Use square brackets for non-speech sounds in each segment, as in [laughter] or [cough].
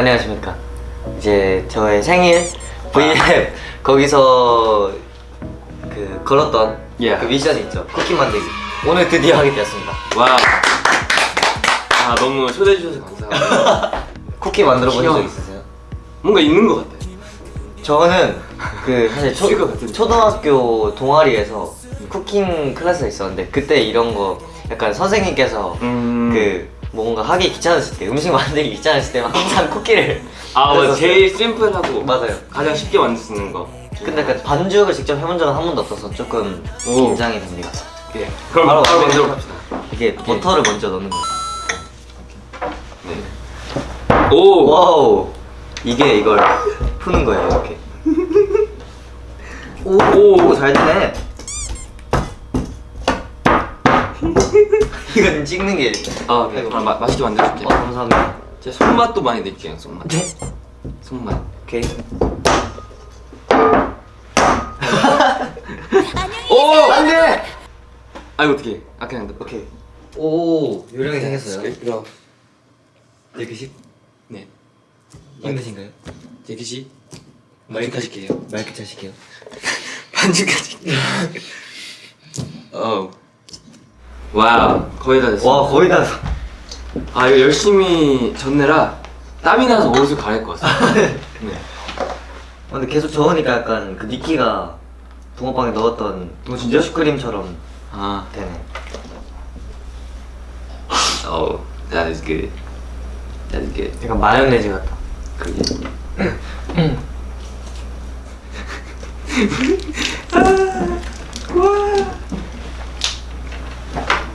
안녕하십니까 이제 저의 생일 V앱 거기서 그 걸었던 예. 그 미션이 있죠 쿠키 만들기 오늘 드디어 하게 되었습니다 와. 아 너무 초대해 주셔서 감사합니다. [laughs] 쿠키 만들어 본 적. 있으세요? 뭔가 있는 것 같아. 저는 그 [laughs] 사실 초. 초등학교 동아리에서 쿠킹 클래스가 있었는데 그때 이런 거 약간 선생님께서 음. 그 뭔가 하기 귀찮으실 때 음식 만들기 귀찮으실 때만 항상 쿠키를 [laughs] 아 맞아. 제일 심플하고 맞아요. 가장 쉽게 만들 수 있는 거. 근데 그 반죽을 직접 해본 적은 한 번도 없어서 조금 오. 긴장이 됩니다 예. 그럼 바로, 바로 만들어 봅시다. 이게 버터를 먼저 넣는 거예요 네. 오. wow 이게 이걸 푸는 거예요 이렇게 [laughs] 오. 오잘 되네 이건 찍는 게 아, 네. 그럼 마, 맛있게 만들어줄게. 어, 감사합니다 제 손맛도 많이 넣을게요. 손맛. 네? 손맛. 오케이 [laughs] 오. 안 돼 아 이거 어떻게? 아 그냥 넣. 오케이 오 요령이 생겼어요 이거. 제크씨 네. 힘드신가요? 제기시. 마이크까지게요. 맑게 차실게요 [laughs] 반죽까지. [laughs] 어. 와우. 거의 다 됐어. 와 거의 다 아 이거 열심히 졌느라 땀이 나서 옷을 갈아입고 왔어. [laughs] 네. 아, 근데 계속 저으니까 약간 그 니키가 붕어빵에 넣었던 어, 진짜? 슈크림처럼 아. 되네 Oh, that is good. That is good. 약간 마요네즈 같다 그게. [laughs] 냄새.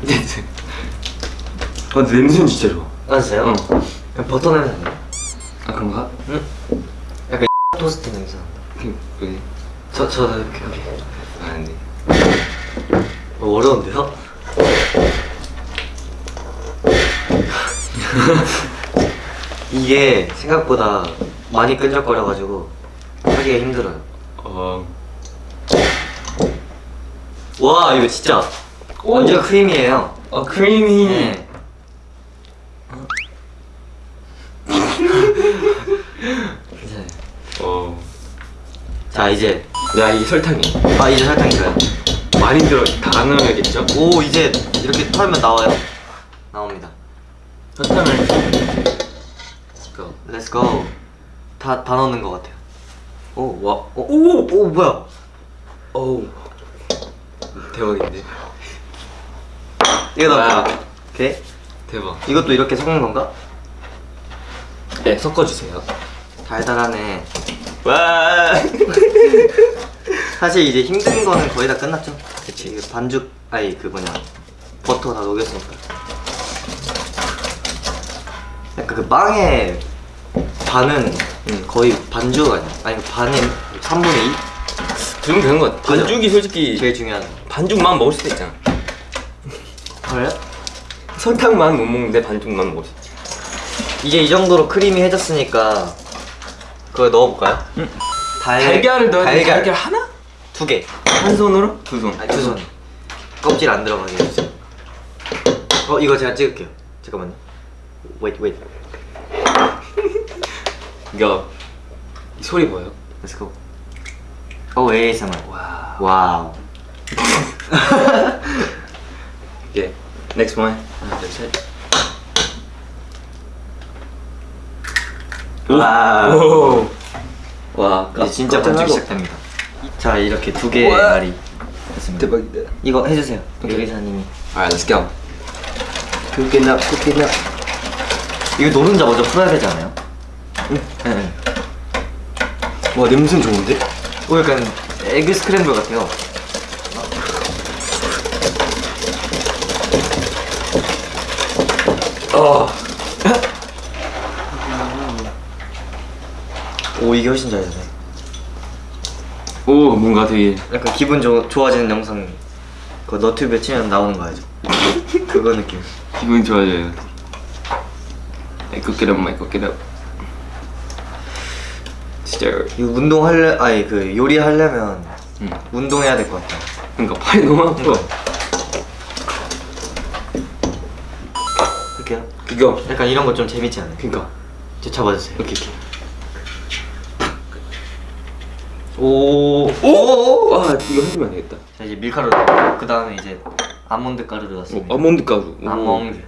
아, 근데 냄새는 진짜 좋아. 맞았어요? 응. 약간 버터 냄새 나요 아 그런가? 응? 약간 [laughs] 토스트 냄새 난다 그 그게. 저, 저도 이렇게 여기 아 근데. 어, 어려운데요? [laughs] 이게 생각보다 많이 끈적거려가지고 하기가 힘들어요 어. 와 이거 진짜 오. 완전 크림이에요 아 크리미. 네. 괜찮아요 어. 자 이제 야 이게 설탕이 아 이제 설탕인가요? 많이 들어 다 넣어야겠죠? 오 이제 이렇게 털면 나와요 나옵니다 설탕을. Let's go 다, 다 넣는 것 같아요 오 와, 오, 오. 오 뭐야 오. 대박인데. 이거 와. 넣을게요 오케이 대박. 이것도 이렇게 섞는 건가? 네 섞어주세요. 달달하네 와. [laughs] 사실 이제 힘든 거는 거의 다 끝났죠 그치 이거 반죽 아니 그 뭐냐 버터 다 녹였으니까 약간 그 빵의 반은 응. 거의 반죽 아니야? 아니 반이 3분의 2? 그 정도 되는 것 같아. 반죽이 솔직히 제일 중요한 거 반죽만 먹을 수도 있잖아. 그래요? 설탕만 못 먹는데 반죽만 먹을 수 있지. 이제 이 정도로 크림이 해졌으니까 그거 넣어볼까요? 응. 달, 달걀을 넣어야 돼. 달걀 달걀 하나? 두 개. 한 손으로? 두 손. 아니 두 손. 껍질 안 들어가게 해주세요. 어 이거 제가 찍을게요. 잠깐만요. Wait wait. [laughs] 이거 이 소리 보여? Let's go. 오 ASMR. 와. wow. [laughs] 이게 next one. 하나, 둘, 셋. 오. 와. 이제 진짜 반죽. 시작됩니다. 자 이렇게 두 개의. 알이 됐습니다. 대박이다. 이거 해주세요. 오케이. 요리사님이. Alright, let's go. Cook it up, cook it up. 이거 노른자 먼저 풀어야 되지 않아요? 응. 네. 와 냄새 좋은데? 오 약간 에그 스크램블 같아요. 어. 오 이게 훨씬 잘 되네. 오 뭔가 되게 약간 기분 좋, 좋아지는 영상 그 너튜브에 치면 나오는 거 알죠? [laughs] 그거 느낌 기분 좋아져요. 네, cook it up, my cook it up. 진짜 이거 운동하려 아니 그 요리하려면 응. 운동해야 될 것 같아 그러니까 팔이 너무 아파. 그렇게요? 그거 약간 이런 거 좀 재밌지 않아요? 그니까 저 잡아주세요. 오케이 오케이. 오. 오! 아 이거 흔들면 안 되겠다. 자 이제 밀가루 그 다음에 이제 아몬드 가루 넣었습니다. 오, 아몬드 가루. 오. 아몬드.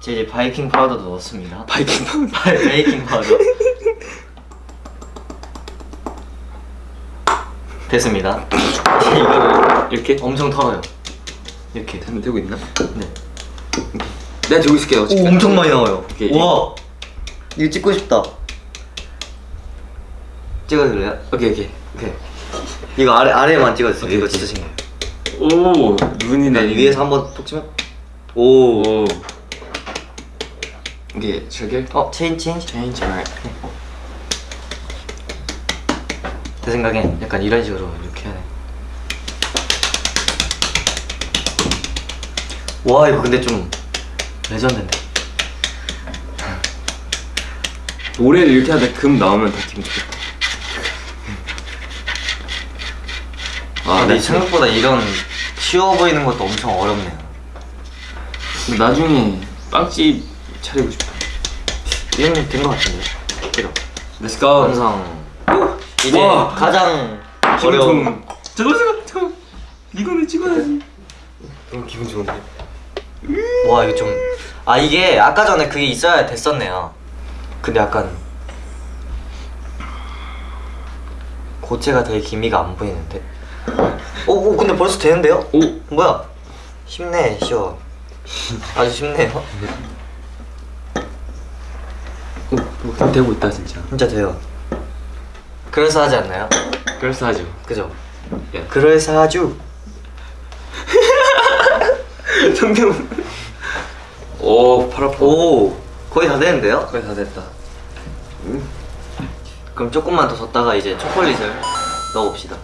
제 이제 바이킹 파우더도 넣었습니다. 바이킹 파우더. [laughs] 바- 베이킹 파우더. 됐습니다. 이거를 이렇게? 엄청 털어요. 이렇게. 되면 되고 있나? 네. 내가 들고 있을게요. 오, 엄청 많이 나와요. 오케이. 와. 이거 찍고 싶다. 찍어줄래요? 오케이 오케이. 오케이. 이거 아래 아래만 찍어주세요. 오케이, 이거 오케이. 진짜 신기해요. 오 눈이 네, 나 위에서 한번 톡 치면 오. 오. 이게 저게 어 체인 change. change right. 제 생각엔 약간 이런 식으로 이렇게 해야 돼. 와 이거 근데 좀 레전드인데. [laughs] 노래를 이렇게 하다 금 나오면 더 기분 좋겠다. 아, 근데 네. 생각보다 이런 쉬워 보이는 것도 엄청 어렵네요. 근데 나중에 빵집 차리고 싶어. 이런 된것 같은데. 그죠? Let's go. 완성. 이제 와. 가장 기분 어려운. 좋은. 잠깐 잠깐 잠깐. 이거는 찍어야지. 너무 기분 좋은데. 와 이거 좀. 아 이게 아까 전에 그게 있어야 됐었네요. 근데 약간 고체가 되게 기미가 안 보이는데. 오, 오 근데 벌써 되는데요? 오. 뭐야? 쉽네 쉬워. 아주 쉽네요. 오, 뭐 되고 있다 진짜. 진짜 돼요. 그럴싸하지 않나요? 그럴싸하죠. 그죠? 예. 그럴싸하죠. [laughs] 성경. 오, 팔 아파. 오 거의 다 되는데요? 거의 다 됐다. 그럼 조금만 더 뒀다가 이제 초콜릿을 넣어봅시다.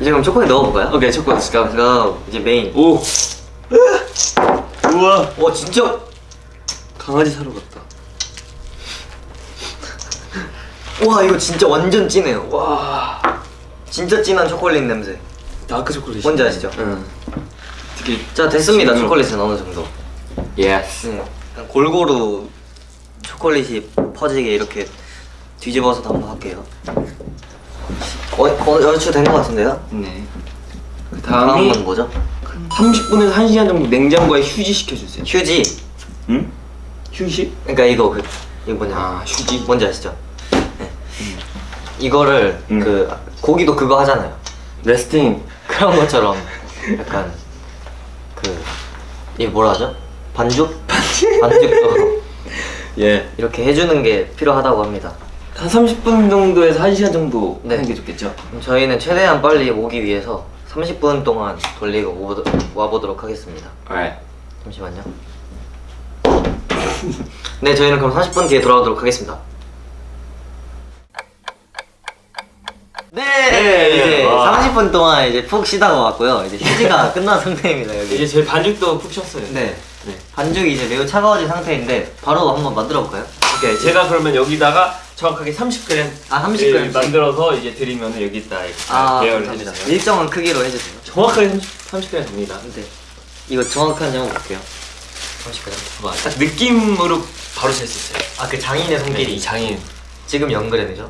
이제 그럼 초콜릿 넣어볼까요? 오케이, 첫 번째 가. 제가 이제 메인. 오. 우와. 와 진짜 강아지 사러 갔다. [laughs] 와 이거 진짜 완전 진해요. 와 와. 진짜 진한 초콜릿 냄새. 다크 초콜릿. 뭔지 아시죠? 응. 되게. 자 됐습니다 초콜릿은 어느 정도. yes. 응. 그냥 골고루 초콜릿이 퍼지게 이렇게 뒤집어서 한번 할게요. 어, 어 얼추 된 것 같은데요? 네. 그 다음은 다음이 뭐죠? 30분에서 1시간 정도 냉장고에 휴지 시켜주세요. 휴지. 응? 휴식? 그러니까 이거 그 이거 뭐냐? 아, 휴지. 뭔지 아시죠? 네. 이거를 음. 그 고기도 그거 하잖아요. 레스팅. 그런 것처럼 [laughs] 약간 그 이게 뭐라 하죠? 반죽? 반죽도 [laughs] 예. 이렇게 해주는 게 필요하다고 합니다. 한 30분 정도에서 1시간 정도 네. 하는 게 좋겠죠? 저희는 최대한 빨리 오기 위해서 30분 동안 돌리고 오보도, 와보도록 하겠습니다. alright. 잠시만요. [laughs] 네, 저희는 그럼 30분 뒤에 돌아오도록 하겠습니다. 네, 네, 이제 와. 30분 동안 이제 푹 쉬다가 왔고요. 이제 휴지가 [laughs] 끝난 상태입니다 여기. 이제 저희 반죽도 푹 쉬었어요. 네, 네. 반죽이 이제 매우 차가워진 상태인데 바로 한번 만들어 볼까요? 오케이. 제가 그러면 여기다가 정확하게 30g 아, 30g 씩. 만들어서 이제 드리면 여기다 이렇게 아, 감사합니다. 해주세요. 일정한 크기로 해주세요. 정확하게 30, 30g 됩니다. 네, 이거 정확한 양 볼게요. 30g. 봐. 딱 느낌으로 바로 잴 수 있어요. 아, 그 장인의 네, 손길이 이 장인. 지금 0g이죠?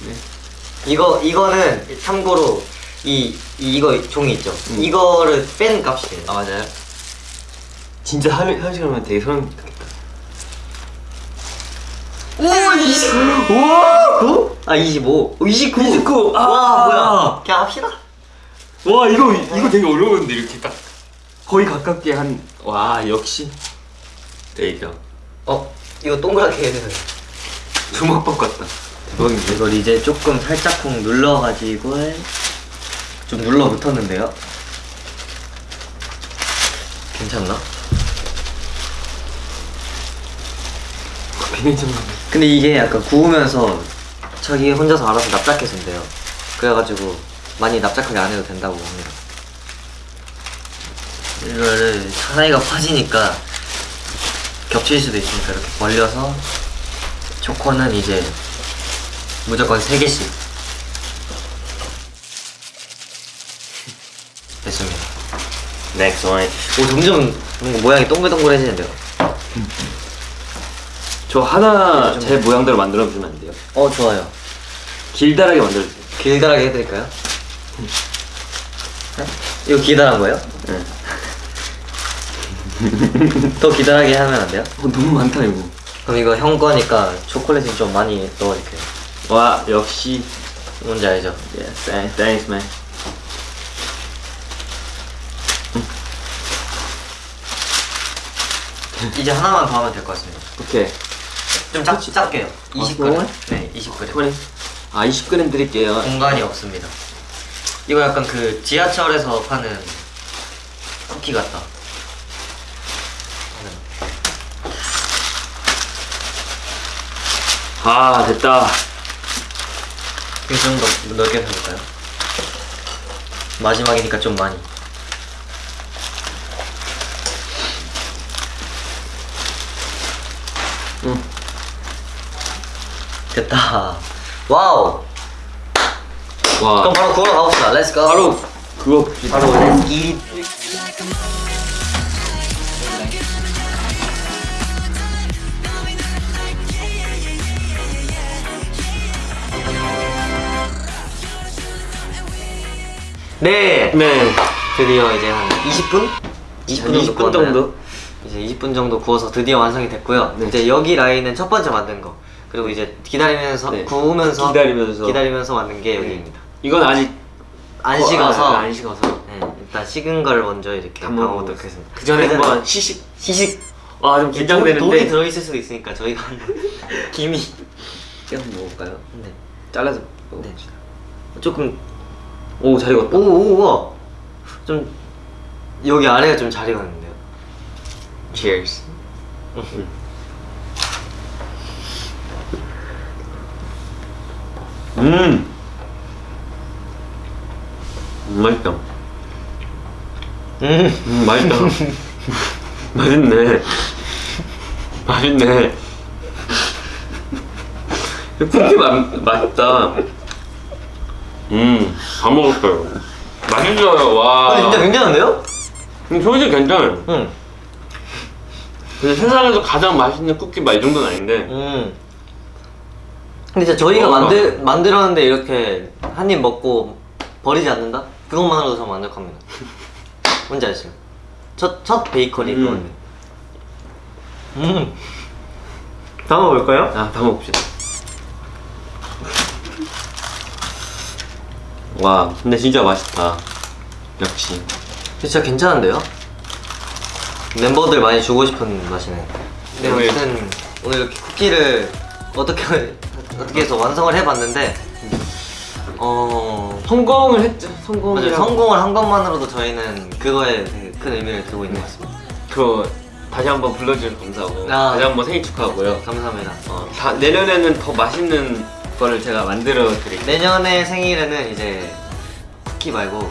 네. 이거 이거는 참고로 이, 이 이거 종이 있죠. 음. 이거를 뺀 값이에요. 아 맞아요. 진짜 한, 한 시간이면 되게 소름 돋겠다. 오 20. 우와! 아 25. 29. 29. 와 아. 뭐야? 그냥 합시다. 와 이거 이거 되게 어려운데 이렇게 딱 거의 가깝게 한 와 역시 레이저 어 이거 동그랗게 해야 되는. 주먹밥 같다 이걸 이제 조금 살짝쿵 눌러가지고 좀 눌러 붙었는데요. 괜찮나? 괜찮네 근데 이게 약간 구우면서 자기 혼자서 알아서 납작해서 된대요. 그래가지고 많이 납작하게 안 해도 된다고 합니다. 이거를 사이가 퍼지니까 겹칠 수도 있으니까 이렇게 벌려서 초코는 이제 무조건 3개씩 됐습니다. next one 오 점점 모양이 동글동글해지는데요. 저 하나 제 모양대로 만들어 주면 안 돼요? 어 좋아요. 길다랗게 만들어 주세요. 길다랗게 해드릴까요? 네? 이거 기다란 거예요? 네. [laughs] 더 기다랗게 하면 안 돼요? 어, 너무 많다 이거. 그럼 이거 형 거니까 초콜릿을 좀 많이 넣어줄게요. 와 역시 뭔지 알죠? yeah, thanks, thanks man. 이제 하나만 더 하면 될 것 같습니다. 오케이. 좀 작, 작게요. 20g. 그거만? 네, 20g. 20g. 아 20g 드릴게요. 공간이 없습니다. 이거 약간 그 지하철에서 파는 쿠키 같다. 아 됐다. 이거 좀더 넓게 해볼까요? 마지막이니까 좀 많이. 응. 됐다. 와우. 와. 그럼 바로 구워 가봅시다. 렛츠 고. 바로 그거. 바로 렛츠 기. 네. 네. 드디어 이제 한 20분? 20분, 20분 정도? 이제 20분 정도 구워서 드디어 완성이 됐고요. 네. 이제 여기 라인은 첫 번째 만든 거. 그리고 이제 기다리면서 네. 구우면서 기다리면서. 기다리면서 만든 게 여기입니다. 이건 아직 안 어, 식어서 아, 안 식어서. 네, 일단 식은 걸 먼저 이렇게 담아보도록 하겠습니다. 그 전에 한번 시식. 시식 와 좀 긴장되는데. 들어있을 수도 있으니까 저희가 한번 [laughs] 김이 한번 먹을까요? 네. 잘라서 네. 먹읍시다. 조금 오 잘 익었다. 오 오 우와 좀 여기 아래가 좀 잘 익었는데요. Cheers. 음. [laughs] 음, 맛있다. 음. 음, 맛있다. [laughs] 맛있네. 맛있네. [laughs] 쿠키 맛, 맛있다. 음, 다 먹었어요. 맛있어요, 와. 아, 진짜 굉장한데요? 음, 솔직히 괜찮아요. 응. 근데 세상에서 가장 맛있는 쿠키 맛이 정도는 아닌데. 음. 근데 진짜 저희가 어. 만들 만들었는데 이렇게 한 입 먹고 버리지 않는다? 그것만으로도 저 만족합니다. [laughs] 뭔지 아시죠? 첫, 첫 베이커리 음. 그거는. 음. 다 먹을까요? 아, 다 먹읍시다. 와, 근데 진짜 맛있다. 역시. 진짜 괜찮은데요? 멤버들 많이 주고 싶은 맛이네. 네, 오늘- 아무튼 오늘 이렇게 쿠키를 어떻게 어떻게 해서 완성을 해봤는데 어 성공을 했죠. 성공을 성공을 한 것만으로도 저희는 그거에 되게 큰 의미를 두고 있는 것 같습니다. 그 다시 한번 불러주셔서 감사하고 아. 다시 한번 생일 축하하고요. 감사합니다. 어, 다, 내년에는 더 맛있는 거를 제가 만들어 드릴게요. 내년에 생일에는 이제 쿠키 말고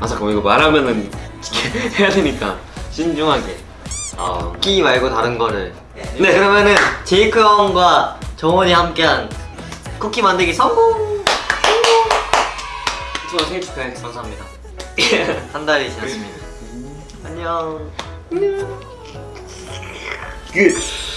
아 잠깐만 이거 말하면은 [laughs] 해야 되니까 신중하게. 아, 쿠키 말고 다른 거를. 네. 그러면은 제이크 형과 정원이 함께한 쿠키 만들기 성공. 좋아 생일 축하해. 감사합니다. [laughs] 한 달이 지났습니다. 안녕. 끝.